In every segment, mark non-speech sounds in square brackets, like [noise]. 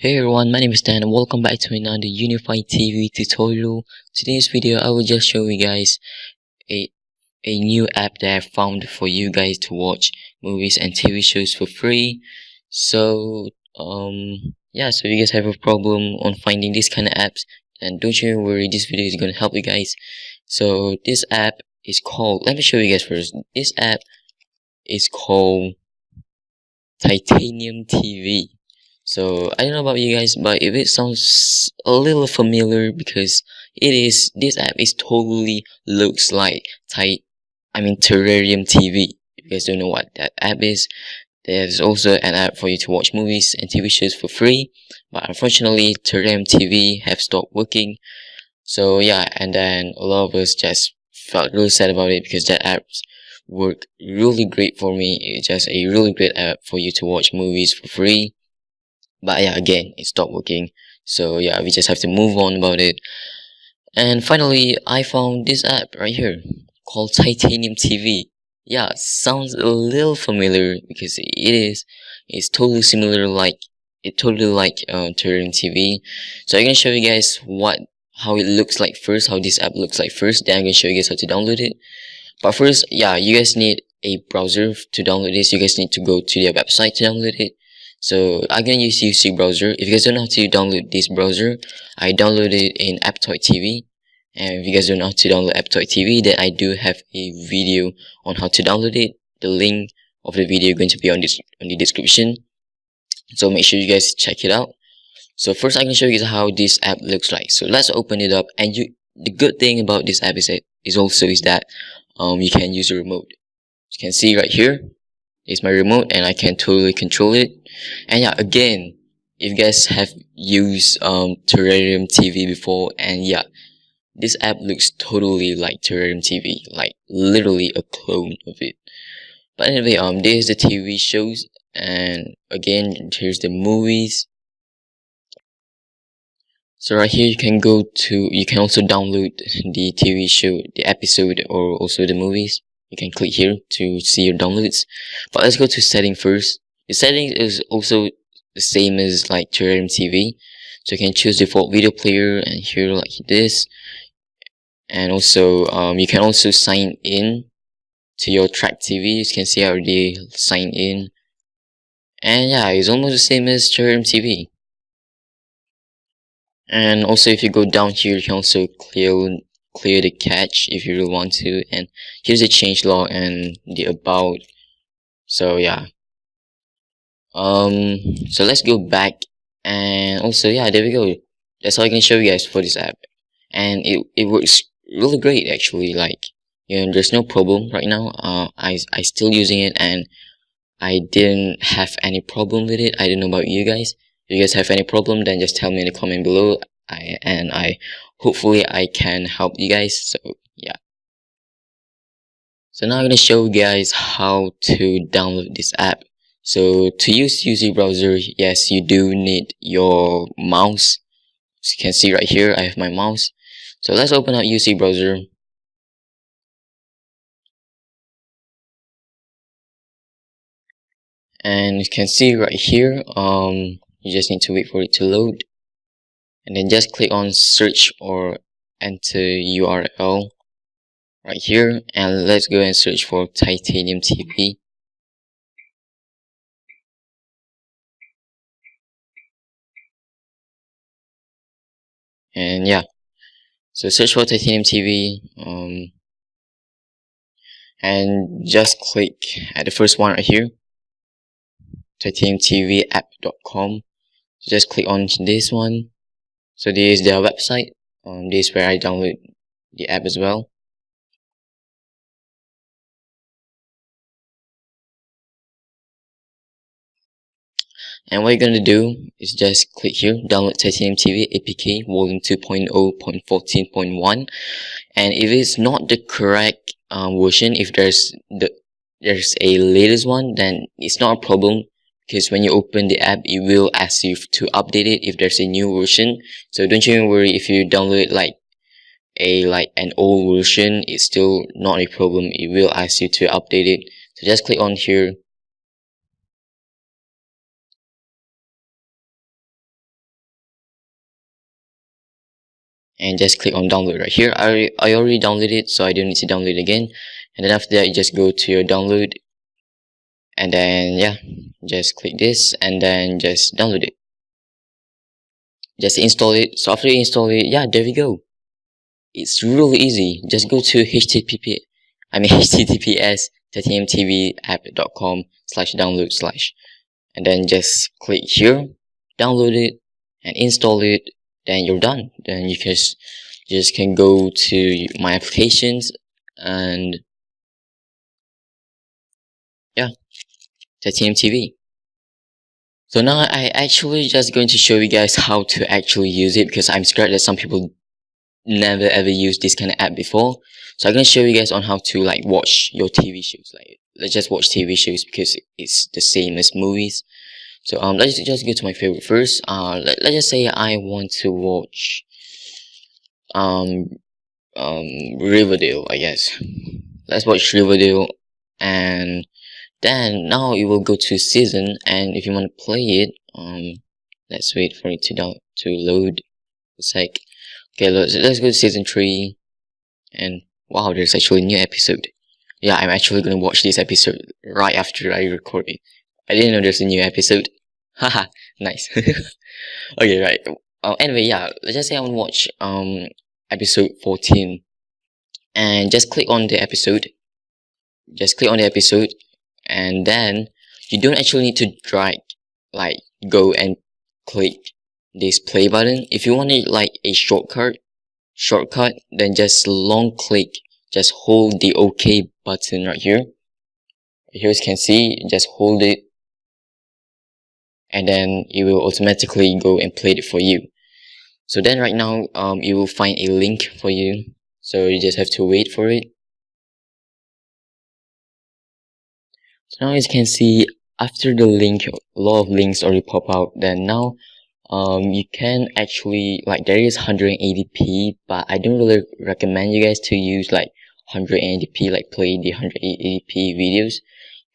Hey everyone, my name is Dan and welcome back to another Unified TV tutorial. Today's video I will just show you guys a a new app that I found for you guys to watch movies and TV shows for free. So um yeah, so if you guys have a problem on finding this kind of apps, then don't you worry, this video is gonna help you guys. So this app is called let me show you guys first. This app is called Titanium TV so I don't know about you guys, but if it sounds a little familiar because it is this app is totally looks like tight I mean Terrarium TV. If you guys don't know what that app is, there's also an app for you to watch movies and TV shows for free. But unfortunately Terrarium TV have stopped working. So yeah, and then a lot of us just felt really sad about it because that app worked really great for me. It's just a really great app for you to watch movies for free but yeah again it stopped working. So yeah we just have to move on about it. And finally I found this app right here called Titanium TV yeah sounds a little familiar because it is it's totally similar like it totally like uh, Terrarium TV so I'm gonna show you guys what how it looks like first how this app looks like first then I'm gonna show you guys how to download it. But first yeah you guys need a browser to download this. You guys need to go to their website to download it so I'm gonna use UC browser. If you guys don't know how to download this browser, I downloaded it in Aptoide TV. And if you guys don't know how to download Aptoide TV, then I do have a video on how to download it. The link of the video is going to be on this on the description. So make sure you guys check it out. So first I can show you how this app looks like. So let's open it up and you the good thing about this app is that is also is that um you can use the remote. You can see right here is my remote and I can totally control it. And yeah again if you guys have used um terrarium tv before and yeah this app looks totally like terrarium tv like literally a clone of it. But anyway um there's the tv shows and again here's the movies. So right here you can go to you can also download the tv show the episode or also the movies you can click here to see your downloads but let's go to setting first the settings is also the same as like Terrarium TV. So you can choose default video player and here like this. And also um, you can also sign in to your Trakt TV. You can see I already signed in. And yeah, it's almost the same as Terrarium TV. And also if you go down here, you can also clear clear the cache if you really want to. And here's the change log and the about. So yeah, um so let's go back and also yeah there we go. That's all I can show you guys for this app. And it, it works really great actually like you know there's no problem right now. Uh I, I still using it and I didn't have any problem with it. I don't know about you guys. If you guys have any problem then just tell me in the comment below I and I hopefully I can help you guys so yeah so now I'm gonna show you guys how to download this app so to use UC browser, yes, you do need your mouse. As you can see right here, I have my mouse. So let's open up UC browser. And you can see right here, um, you just need to wait for it to load. And then just click on search or enter URL right here. And let's go and search for Titanium TV. and yeah so search for titanium tv um, and just click at the first one right here titaniumtvapp.com so just click on this one so this is their website. Um, this is where I download the app as well. And what you're going to do is just click here download titanium tv apk volume 2.0.14.1 and if it's not the correct um, version if there's the there's a latest one then it's not a problem because when you open the app it will ask you to update it if there's a new version. So don't you worry if you download like a like an old version it's still not a problem. It will ask you to update it. So just click on here. And just click on download right here. I, I already downloaded it so I don't need to download again. And then after that you just go to your download and then yeah just click this and then just download it. Just install it so after you install it. Yeah there we go. It's really easy. Just go to http i mean [laughs] https titaniumtvapp.com slash download slash. And then just click here download it and install it then you're done. Then you can just can go to my applications and titanium tv so now I actually just going to show you guys how to actually use it because I'm scared that some people never ever used this kind of app before. So I'm gonna show you guys on how to like watch your TV shows. Like let's just watch TV shows because it's the same as movies. So um let's just go to my favorite first. Uh let, let's just say I want to watch um um Riverdale, I guess. Let's watch Riverdale and then now it will go to season and if you want to play it um let's wait for it to down to load. It's like okay let's, let's go to season 3 and wow there's actually a new episode. Yeah i'm actually gonna watch this episode right after i record it. I didn't know there's a new episode. [laughs] Haha nice. [laughs] Okay right. Uh, anyway yeah let's just say i want to watch um episode 14 and just click on the episode. Just click on the episode and then you don't actually need to drag like go and click this play button. If you want it like a shortcut shortcut then just long click. Just hold the ok button right here. Here you can see just hold it. And then it will automatically go and play it for you. So then right now um you will find a link for you. So you just have to wait for it So now as you can see, after the link, a lot of links already pop out. Then now, um, you can actually, like there is 180p, but I don't really recommend you guys to use like 180p, like play the 180p videos.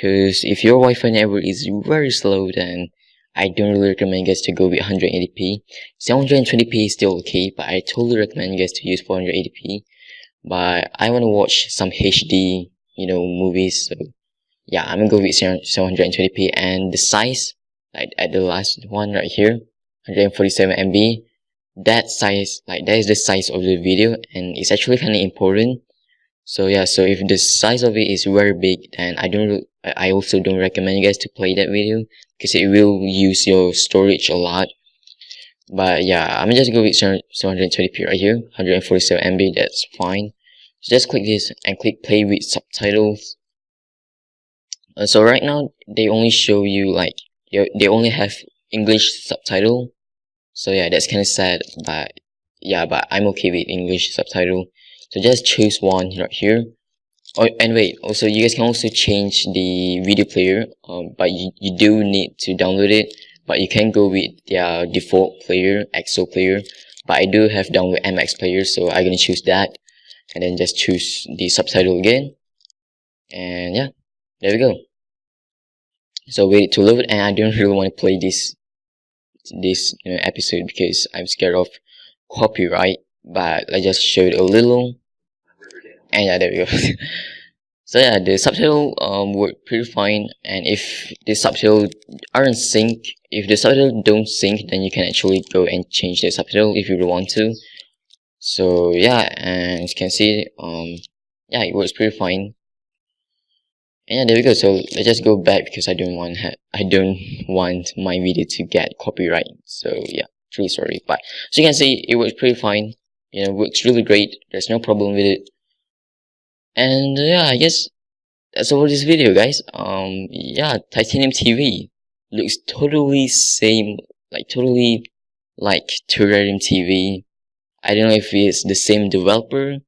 Cause if your Wi-Fi network is very slow, then I don't really recommend you guys to go with 180p. 720p is still okay, but I totally recommend you guys to use 480p. But I want to watch some HD, you know, movies, so yeah i'm gonna go with 720p and the size like at the last one right here 147 mb that size like that is the size of the video and it's actually kind of important. So yeah so if the size of it is very big then i don't i also don't recommend you guys to play that video because it will use your storage a lot. But yeah i'm just go with 720p right here 147 mb that's fine. So just click this and click play with subtitles uh, so right now they only show you like they only have English subtitle. So yeah that's kind of sad but yeah but I'm okay with English subtitle. So just choose one right here. Oh and wait also you guys can also change the video player um, but you, you do need to download it. But you can go with their default player ExoPlayer. But I do have download MX player so I'm gonna choose that. And then just choose the subtitle again. And yeah there we go so wait to load and I don't really want to play this this you know, episode because I'm scared of copyright but I just showed a little. And yeah there we go. [laughs] So yeah the subtitle um worked pretty fine and if the subtitle aren't sync if the subtitle don't sync then you can actually go and change the subtitle if you want to. So yeah and as you can see um yeah it works pretty fine yeah there we go. So let's just go back because i don't want i don't want my video to get copyright. So yeah truly sorry but so you can see it works pretty fine. You know works really great. There's no problem with it. And uh, yeah i guess that's all this video guys. Um yeah titanium tv looks totally same like totally like terrarium tv i don't know if it's the same developer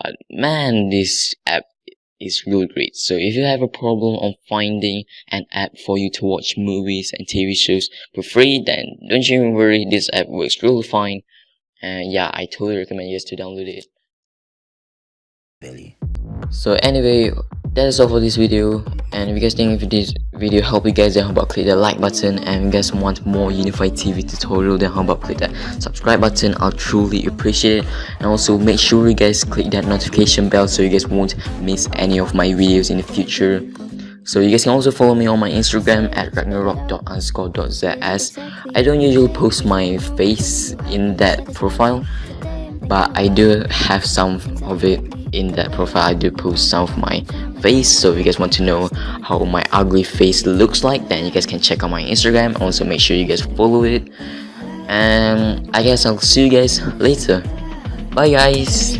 but man this app is really great. So if you have a problem on finding an app for you to watch movies and TV shows for free, then don't you worry, this app works really fine. And yeah, I totally recommend you guys to download it. Billy. So anyway that is all for this video. And if you guys think if this video helped you guys then how about click the like button. And if you guys want more unified tv tutorial then how about click that subscribe button. I'll truly appreciate it. And also make sure you guys click that notification bell so you guys won't miss any of my videos in the future. So you guys can also follow me on my Instagram at ragnarok.underscore.zs. I don't usually post my face in that profile, but I do have some of it in that profile. I do post some of my face, so if you guys want to know how my ugly face looks like, then you guys can check out my Instagram. Also, make sure you guys follow it. And I guess I'll see you guys later. Bye guys.